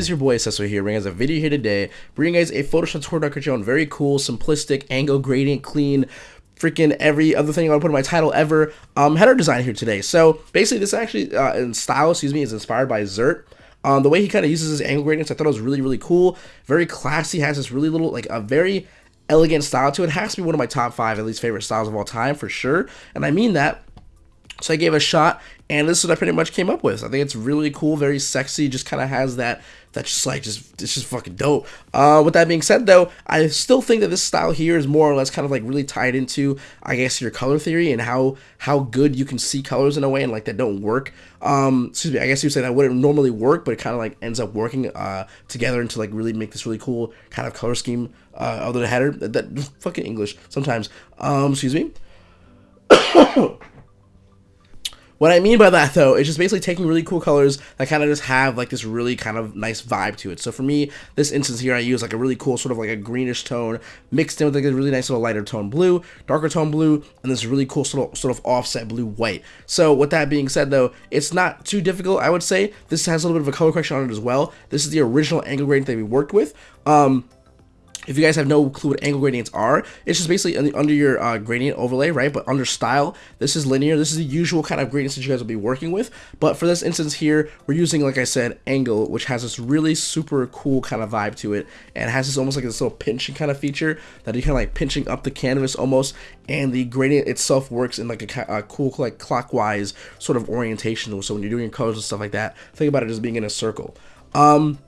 is your boy Cecil here, bringing us a video here today, bringing guys a Photoshop tutorial on very cool, simplistic, angle gradient, clean, freaking every other thing I want to put in my title ever, um, header design here today. So basically this actually, uh, in style, excuse me, is inspired by Zert. Um, the way he kind of uses his angle gradients, I thought it was really, really cool, very classy, has this really little, like a very elegant style to it. it has to be one of my top five, at least favorite styles of all time for sure. And I mean that so I gave a shot, and this is what I pretty much came up with. I think it's really cool, very sexy, just kind of has that, that just like, just, it's just fucking dope. Uh, with that being said, though, I still think that this style here is more or less kind of like really tied into, I guess, your color theory and how, how good you can see colors in a way and like that don't work. Um, excuse me, I guess you say that wouldn't normally work, but it kind of like ends up working, uh, together into like really make this really cool kind of color scheme, uh, of the header. That, that fucking English sometimes. Um, excuse me. What I mean by that though is just basically taking really cool colors that kind of just have like this really kind of nice vibe to it. So for me, this instance here, I use like a really cool sort of like a greenish tone mixed in with like a really nice little lighter tone blue, darker tone blue, and this really cool sort of, sort of offset blue white. So with that being said though, it's not too difficult, I would say. This has a little bit of a color correction on it as well. This is the original angle gradient that we worked with. Um, if you guys have no clue what angle gradients are, it's just basically under your uh, gradient overlay, right? But under style, this is linear. This is the usual kind of gradients that you guys will be working with. But for this instance here, we're using, like I said, angle, which has this really super cool kind of vibe to it. And has this almost like this little pinching kind of feature that you kind of like pinching up the canvas almost. And the gradient itself works in like a, a cool like clockwise sort of orientation. So when you're doing your colors and stuff like that, think about it as being in a circle. Um,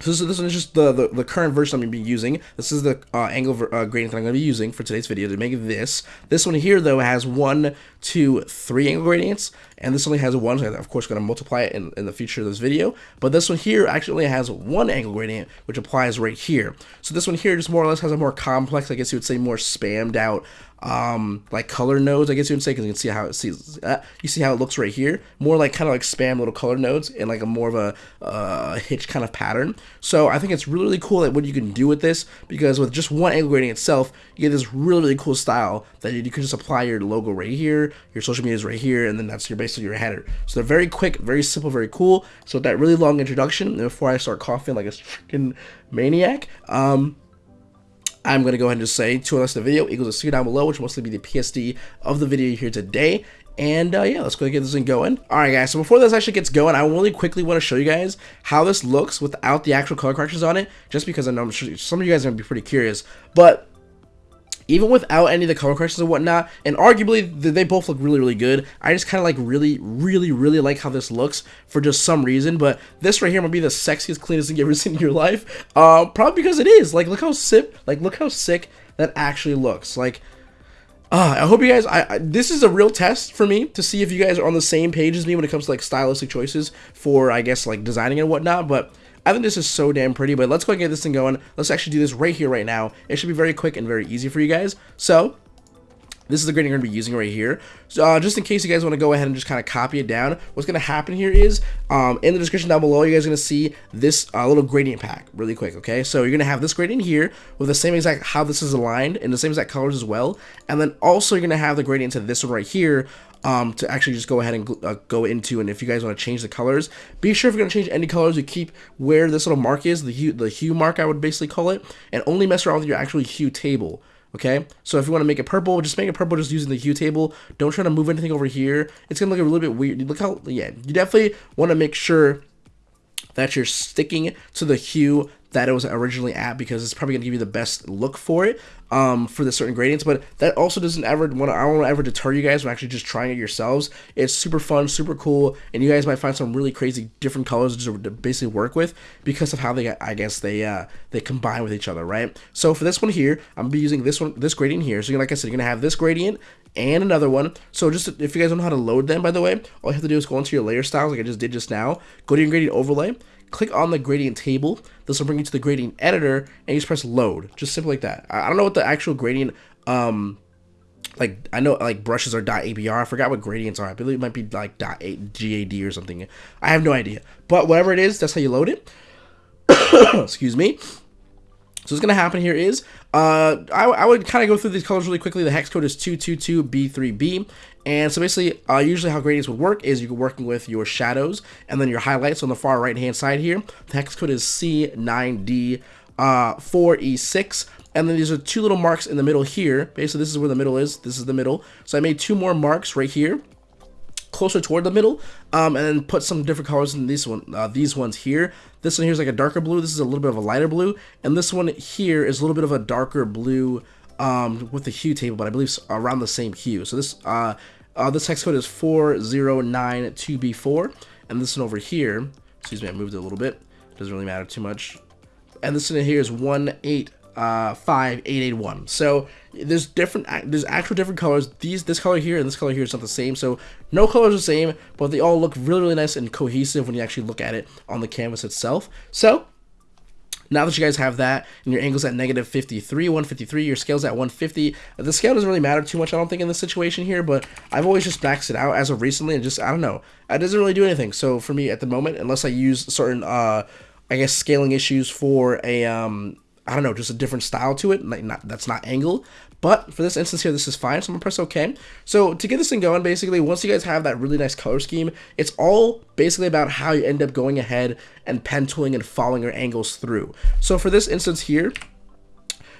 so this, this one is just the, the, the, current version I'm going to be using. This is the uh, angle uh, gradient that I'm going to be using for today's video to make this. This one here, though, has one, two, three angle gradients, and this only has one, so I'm, of course, going to multiply it in, in the future of this video. But this one here actually has one angle gradient, which applies right here. So this one here just more or less has a more complex, I guess you would say, more spammed out um like color nodes i guess you would say because you can see how it sees uh, you see how it looks right here more like kind of like spam little color nodes in like a more of a uh, hitch kind of pattern so i think it's really really cool that what you can do with this because with just one angle gradient itself you get this really really cool style that you can just apply your logo right here your social media is right here and then that's your basically your header so they're very quick very simple very cool so that really long introduction before i start coughing like a freaking maniac um I'm going to go ahead and just say to unless the video equals a C down below, which will mostly be the PSD of the video here today. And uh, yeah, let's go get this thing going. Alright guys, so before this actually gets going, I really quickly want to show you guys how this looks without the actual color corrections on it, just because I know I'm sure some of you guys are going to be pretty curious. But even without any of the color corrections and whatnot, and arguably they both look really, really good. I just kind of like really, really, really like how this looks for just some reason, but this right here might be the sexiest, cleanest thing you've ever seen in your life, uh, probably because it is. Like, look how sick, like, look how sick that actually looks. Like, uh, I hope you guys, I, I, this is a real test for me to see if you guys are on the same page as me when it comes to, like, stylistic choices for, I guess, like, designing and whatnot, but I think this is so damn pretty, but let's go and get this thing going. Let's actually do this right here, right now. It should be very quick and very easy for you guys. So, this is the gradient I'm going to be using right here. So, uh, just in case you guys want to go ahead and just kind of copy it down, what's going to happen here is, um, in the description down below, you guys are going to see this uh, little gradient pack really quick, okay? So, you're going to have this gradient here with the same exact how this is aligned and the same exact colors as well. And then also, you're going to have the gradient to this one right here um, to actually just go ahead and uh, go into. And if you guys want to change the colors, be sure if you're going to change any colors, you keep where this little mark is, the hue, the hue mark, I would basically call it, and only mess around with your actual hue table. Okay, so if you want to make it purple, just make it purple just using the hue table. Don't try to move anything over here. It's going to look a little bit weird. Look how, yeah, you definitely want to make sure that you're sticking to the hue that it was originally at because it's probably gonna give you the best look for it um, for the certain gradients. But that also doesn't ever want I don't want to ever deter you guys from actually just trying it yourselves. It's super fun, super cool, and you guys might find some really crazy different colors to basically work with because of how they I guess they uh, they combine with each other, right? So for this one here, I'm gonna be using this one this gradient here. So like I said, you're gonna have this gradient and another one. So just if you guys don't know how to load them, by the way, all you have to do is go into your layer styles like I just did just now. Go to your gradient overlay click on the gradient table. This will bring you to the gradient editor, and you just press load. Just simple like that. I don't know what the actual gradient, um, like I know like brushes are .abr. I forgot what gradients are. I believe it might be like .gad or something. I have no idea. But whatever it is, that's how you load it. Excuse me. So what's going to happen here is, uh, I, I would kind of go through these colors really quickly. The hex code is 222B3B, And so basically, uh, usually how gradients would work is you're working with your shadows and then your highlights on the far right hand side here. The hex code is C9D4E6. Uh, and then these are two little marks in the middle here. Basically, this is where the middle is. This is the middle. So I made two more marks right here closer toward the middle um, and then put some different colors in these one uh, these ones here. This one here is like a darker blue. This is a little bit of a lighter blue. And this one here is a little bit of a darker blue um, with the hue table but I believe around the same hue. So this uh, uh, this hex code is 4092B4 and this one over here excuse me I moved it a little bit. Doesn't really matter too much. And this one here is 18 uh, 5881. So there's different, there's actual different colors. These, this color here and this color here is not the same. So no colors are the same, but they all look really, really nice and cohesive when you actually look at it on the canvas itself. So now that you guys have that and your angle's at negative 53, 153, your scale's at 150, the scale doesn't really matter too much, I don't think, in this situation here, but I've always just maxed it out as of recently and just, I don't know, it doesn't really do anything. So for me at the moment, unless I use certain, uh, I guess, scaling issues for a, um, I don't know, just a different style to it. Like not, that's not angle. But for this instance here, this is fine. So I'm gonna press OK. So to get this thing going, basically, once you guys have that really nice color scheme, it's all basically about how you end up going ahead and pen tooling and following your angles through. So for this instance here,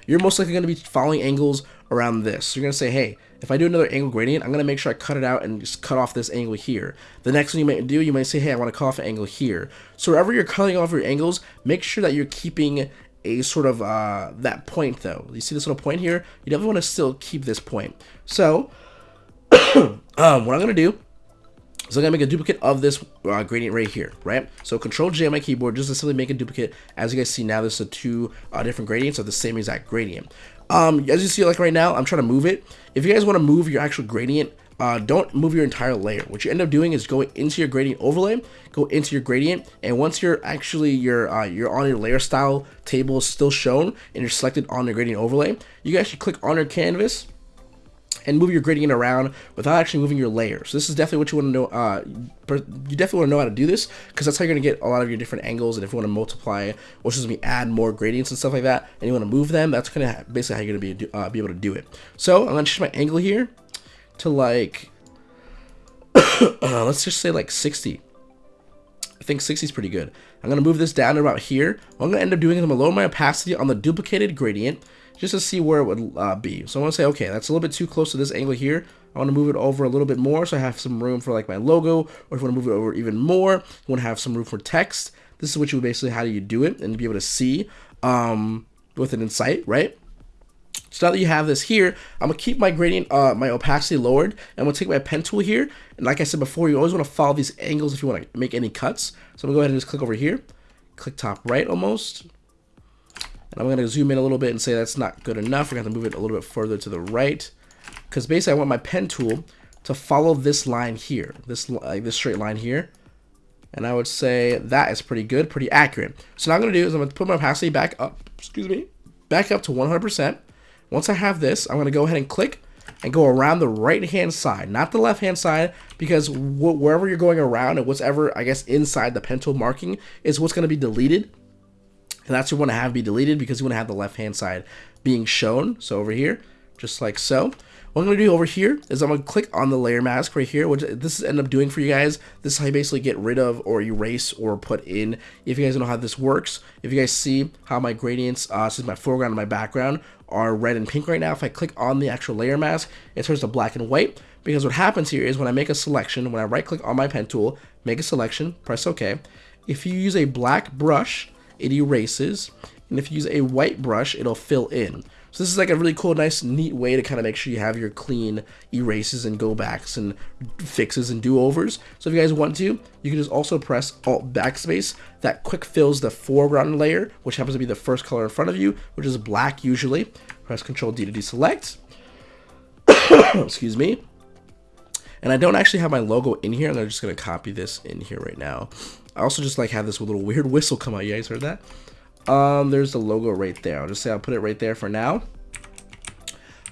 you're most likely to be following angles around this. So you're to say, hey, if I do another angle gradient, I'm to make sure I cut it out and just cut off this angle here. The next one you might do, you might say, hey, I want to cut off an angle here. So wherever you're cutting off your angles, make sure that you're keeping a sort of uh, that point though. You see this little point here? You definitely want to still keep this point. So um, what I'm going to do is I'm going to make a duplicate of this uh, gradient right here, right? So Control J on my keyboard just to simply make a duplicate. As you guys see now, this is two uh, different gradients of the same exact gradient. Um, as you see like right now, I'm trying to move it. If you guys want to move your actual gradient uh, don't move your entire layer. What you end up doing is going into your gradient overlay, go into your gradient, and once you're actually your uh, you're on your layer style table is still shown and you're selected on your gradient overlay, you can actually click on your canvas and move your gradient around without actually moving your layers. So this is definitely what you want to know. Uh, you definitely want to know how to do this because that's how you're going to get a lot of your different angles. And if you want to multiply, which is to add more gradients and stuff like that, and you want to move them, that's going to basically how you're going to be uh, be able to do it. So I'm going to change my angle here to like, uh, let's just say like 60. I think 60 is pretty good. I'm going to move this down about here. What I'm going to end up doing is I'm going to lower my opacity on the duplicated gradient just to see where it would uh, be. So I'm going to say, okay, that's a little bit too close to this angle here. I want to move it over a little bit more so I have some room for like my logo, or if you want to move it over even more, you want to have some room for text. This is what you basically, how do you do it and be able to see um, with an insight, right? So now that you have this here, I'm gonna keep my gradient, uh, my opacity lowered, and I'm gonna take my pen tool here, and like I said before, you always wanna follow these angles if you wanna make any cuts. So I'm gonna go ahead and just click over here, click top right almost, and I'm gonna zoom in a little bit and say that's not good enough. We're gonna move it a little bit further to the right, because basically I want my pen tool to follow this line here, this like this straight line here. And I would say that is pretty good, pretty accurate. So now I'm gonna do is I'm gonna put my opacity back up, excuse me, back up to 100%. Once I have this, I'm going to go ahead and click and go around the right hand side, not the left hand side, because wh wherever you're going around and whatever, I guess, inside the pen tool marking is what's going to be deleted. And that's what you want to have be deleted because you want to have the left hand side being shown. So over here, just like so. What I'm going to do over here is I'm going to click on the layer mask right here, which this is end up doing for you guys. This is how you basically get rid of or erase or put in. If you guys know how this works, if you guys see how my gradients, uh, since my foreground and my background are red and pink right now, if I click on the actual layer mask, it turns to black and white. Because what happens here is when I make a selection, when I right click on my pen tool, make a selection, press OK. If you use a black brush, it erases. And if you use a white brush, it'll fill in. So this is like a really cool, nice, neat way to kind of make sure you have your clean erases and go backs and fixes and do-overs. So if you guys want to, you can just also press Alt Backspace. That quick fills the foreground layer, which happens to be the first color in front of you, which is black usually. Press Control D to deselect. Excuse me. And I don't actually have my logo in here. And I'm just going to copy this in here right now. I also just like have this little weird whistle come out. You guys heard that? Um, there's the logo right there. I'll just say I'll put it right there for now.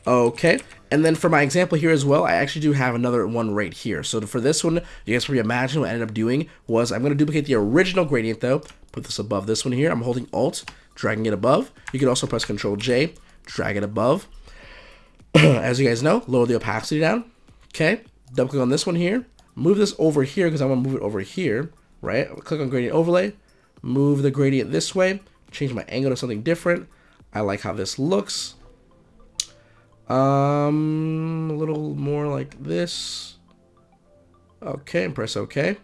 Okay, and then for my example here as well, I actually do have another one right here. So for this one, you guys probably imagine what I ended up doing was I'm going to duplicate the original gradient though, put this above this one here. I'm holding Alt, dragging it above. You can also press Control J, drag it above. As you guys know, lower the opacity down. Okay, double click on this one here, move this over here because I want to move it over here, right? Click on gradient overlay, move the gradient this way, change my angle to something different. I like how this looks. Um, a little more like this. Okay, and press OK.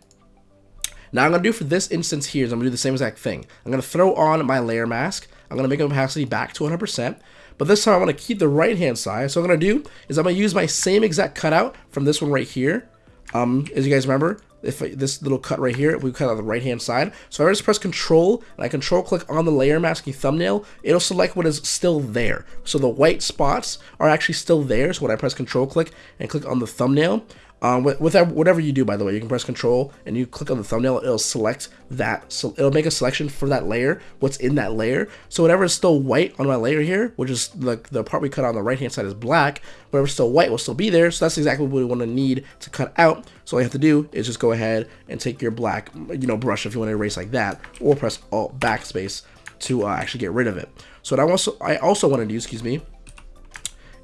Now I'm going to do for this instance here is I'm going to do the same exact thing. I'm going to throw on my layer mask. I'm going to make opacity back to 100%. But this time I want to keep the right hand side. So what I'm going to do is I'm going to use my same exact cutout from this one right here. Um, as you guys remember, if I, this little cut right here, we cut on the right hand side. So I just press control and I control click on the layer masking thumbnail, it'll select what is still there. So the white spots are actually still there. So when I press control click and click on the thumbnail, um, with, with whatever you do, by the way, you can press Control and you click on the thumbnail. It'll select that. So it'll make a selection for that layer. What's in that layer. So whatever is still white on my layer here, which is the the part we cut on the right hand side is black. Whatever's still white will still be there. So that's exactly what we want to need to cut out. So all you have to do is just go ahead and take your black, you know, brush if you want to erase like that, or press Alt Backspace to uh, actually get rid of it. So what I also I also want to do, excuse me,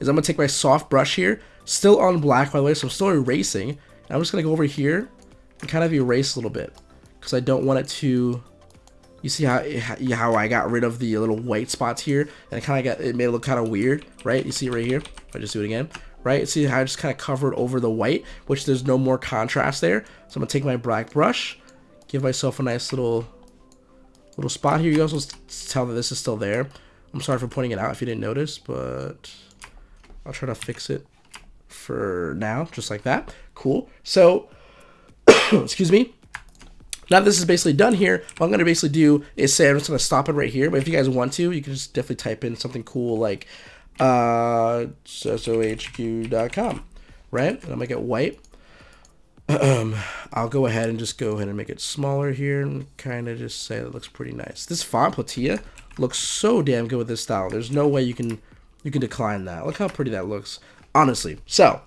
is I'm gonna take my soft brush here Still on black, by the way, so I'm still erasing. I'm just going to go over here and kind of erase a little bit because I don't want it to... You see how how I got rid of the little white spots here, and it kind of got it made it look kind of weird, right? You see right here. If I just do it again, right? See how I just kind of covered over the white, which there's no more contrast there. So I'm gonna take my black brush, give myself a nice little little spot here. You also tell that this is still there. I'm sorry for pointing it out if you didn't notice, but I'll try to fix it for now, just like that. Cool. So, excuse me. Now this is basically done here, what I'm going to basically do is say I'm just going to stop it right here. But if you guys want to, you can just definitely type in something cool like uh, sohq.com, right? And I'll make it white. Um, I'll go ahead and just go ahead and make it smaller here and kind of just say it looks pretty nice. This font Platilla looks so damn good with this style. There's no way you can you can decline that. Look how pretty that looks honestly. So,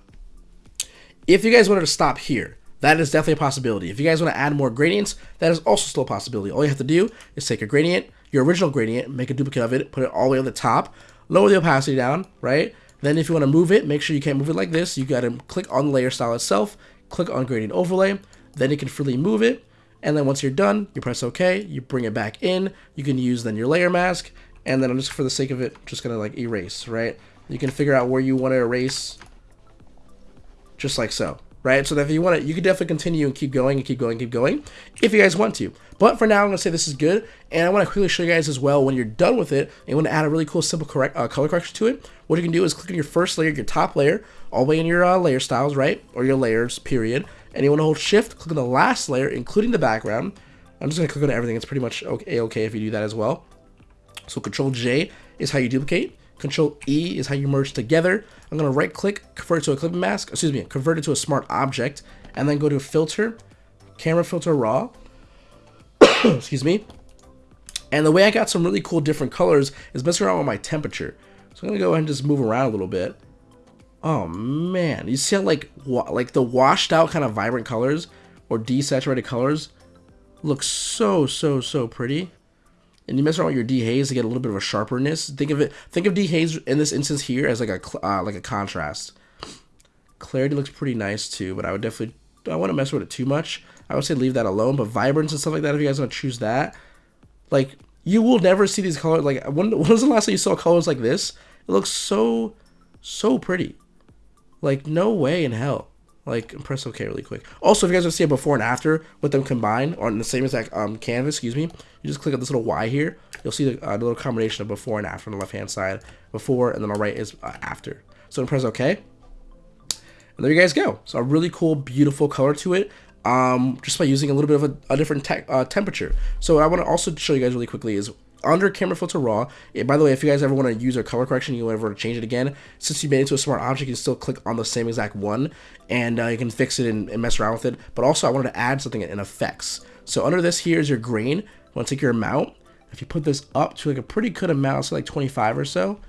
if you guys wanted to stop here, that is definitely a possibility. If you guys want to add more gradients, that is also still a possibility. All you have to do is take a gradient, your original gradient, make a duplicate of it, put it all the way on the top, lower the opacity down, right? Then if you want to move it, make sure you can't move it like this. You got to click on the layer style itself, click on gradient overlay, then you can freely move it. And then once you're done, you press OK, you bring it back in. You can use then your layer mask. And then I'm just, for the sake of it, just to like erase, right? You can figure out where you want to erase just like so, right? So that if you want to, you can definitely continue and keep going and keep going keep going if you guys want to. But for now, I'm going to say this is good. And I want to quickly show you guys as well, when you're done with it, and you want to add a really cool simple correct uh, color correction to it, what you can do is click on your first layer, your top layer, all the way in your uh, layer styles, right? Or your layers, period. And you want to hold shift, click on the last layer, including the background. I'm just going to click on everything. It's pretty much okay, okay if you do that as well. So control J is how you duplicate. Control E is how you merge together. I'm to right click, convert it to a clipping mask, excuse me, convert it to a smart object, and then go to filter, camera filter raw, excuse me. And the way I got some really cool different colors is messing around with my temperature. So I'm to go ahead and just move around a little bit. Oh man, you see how like, like the washed out kind of vibrant colors or desaturated colors look so, so, so pretty and you mess around with your dehaze to get a little bit of a sharperness. Think of it. Think of dehaze in this instance here as like a uh, like a contrast. Clarity looks pretty nice too, but I would definitely I want to mess with it too much. I would say leave that alone. But vibrance and stuff like that, if you guys want to choose that, like you will never see these colors. Like when, when was the last time you saw colors like this? It looks so so pretty. Like no way in hell. Like press OK really quick. Also, if you guys want to see a before and after with them combined on the same exact um, canvas, excuse me, you just click on this little Y here. You'll see the, uh, little combination of before and after on the left hand side. Before and then on the right is uh, after. So press OK. And there you guys go. So a really cool, beautiful color to it. Um, just by using a little bit of a, a different uh, temperature. So what I want to also show you guys really quickly is under camera filter raw. And by the way, if you guys ever want to use our color correction, you'll ever change it again, since you made it to a smart object, you can still click on the same exact one and uh, you can fix it and, and, mess around with it. But also I wanted to add something in effects. So under this here is your grain. You want to take your amount. If you put this up to like a pretty good amount, so like 25 or so,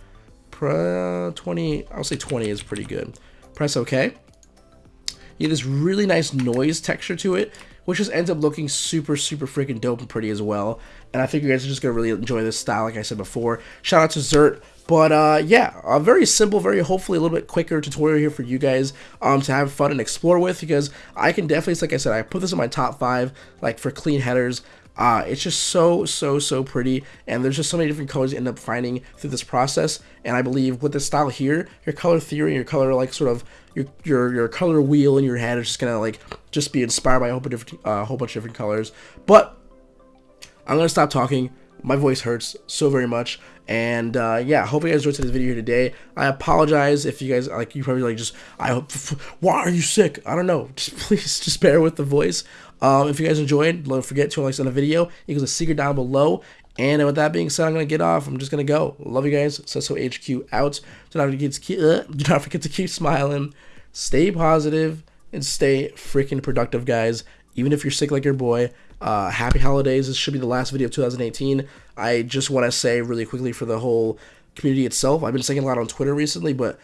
20, I'll say 20 is pretty good. Press OK. You get this really nice noise texture to it which just ends up looking super, super freaking dope and pretty as well. And I think you guys are just going to really enjoy this style, like I said before. Shout out to Zert But uh, yeah, a very simple, very hopefully a little bit quicker tutorial here for you guys um, to have fun and explore with because I can definitely, like I said, I put this in my top five like for clean headers. Uh, it's just so, so, so pretty, and there's just so many different colors you end up finding through this process, and I believe with this style here, your color theory, your color, like, sort of, your, your, your color wheel in your head is just gonna, like, just be inspired by a whole bunch of different, uh, whole bunch of different colors, but I'm gonna stop talking, my voice hurts so very much, and uh, yeah, hope you guys enjoyed today's video here today. I apologize if you guys like you probably like just I hope why are you sick? I don't know. Just please just bear with the voice. Um, if you guys enjoyed, don't forget to like send a video equals a secret down below. And with that being said, I'm gonna get off. I'm just gonna go. Love you guys. Sesso HQ out. Do not forget to keep, uh, do not forget to keep smiling, stay positive, and stay freaking productive, guys. Even if you're sick like your boy. Uh, happy holidays. This should be the last video of 2018. I just want to say really quickly for the whole community itself. I've been saying a lot on Twitter recently, but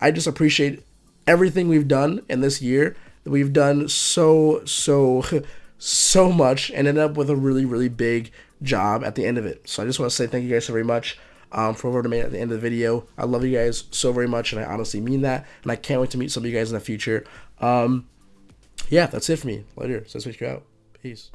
I just appreciate everything we've done in this year. That we've done so, so, so much and ended up with a really, really big job at the end of it. So I just want to say thank you guys so very much um, for whoever made at the end of the video. I love you guys so very much, and I honestly mean that. And I can't wait to meet some of you guys in the future. Um, yeah, that's it for me. Later. So switch you out. Peace.